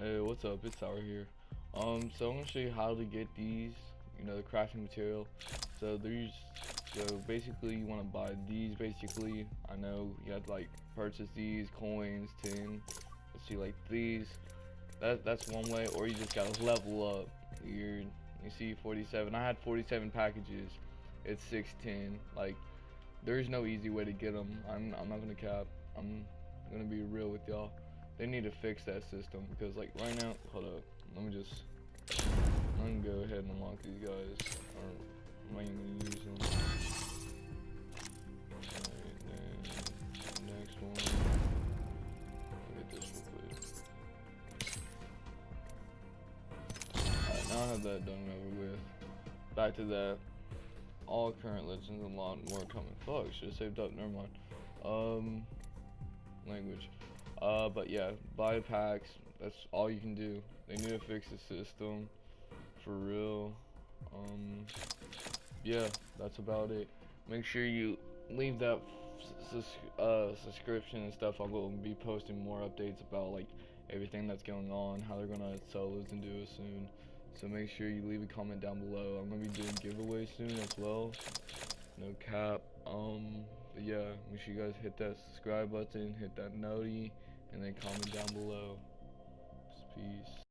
Hey, what's up? It's Sour here. Um, so I'm gonna show you how to get these, you know, the crafting material. So there's, so basically you want to buy these. Basically, I know you have to like purchase these coins, tin. Let's see, like these. That that's one way, or you just gotta level up. You're, you see 47. I had 47 packages. It's 610. Like, there's no easy way to get them. I'm I'm not gonna cap. I'm gonna be real with y'all they need to fix that system because like right now hold up. Let me just I'm gonna go ahead and unlock these guys. Or I'm not even gonna use them? Next one. This real quick. Alright now I have that done over with. Back to that. All current legends and a lot more coming. Fuck should have saved up. Never mind. Um but yeah, buy packs. That's all you can do. They need to fix the system for real. Um, yeah, that's about it. Make sure you leave that uh, subscription and stuff. I will be posting more updates about like everything that's going on, how they're gonna sell those and do it soon. So make sure you leave a comment down below. I'm gonna be doing giveaways soon as well. No cap. Um, but yeah, make sure you guys hit that subscribe button, hit that noti and then comment down below. Peace.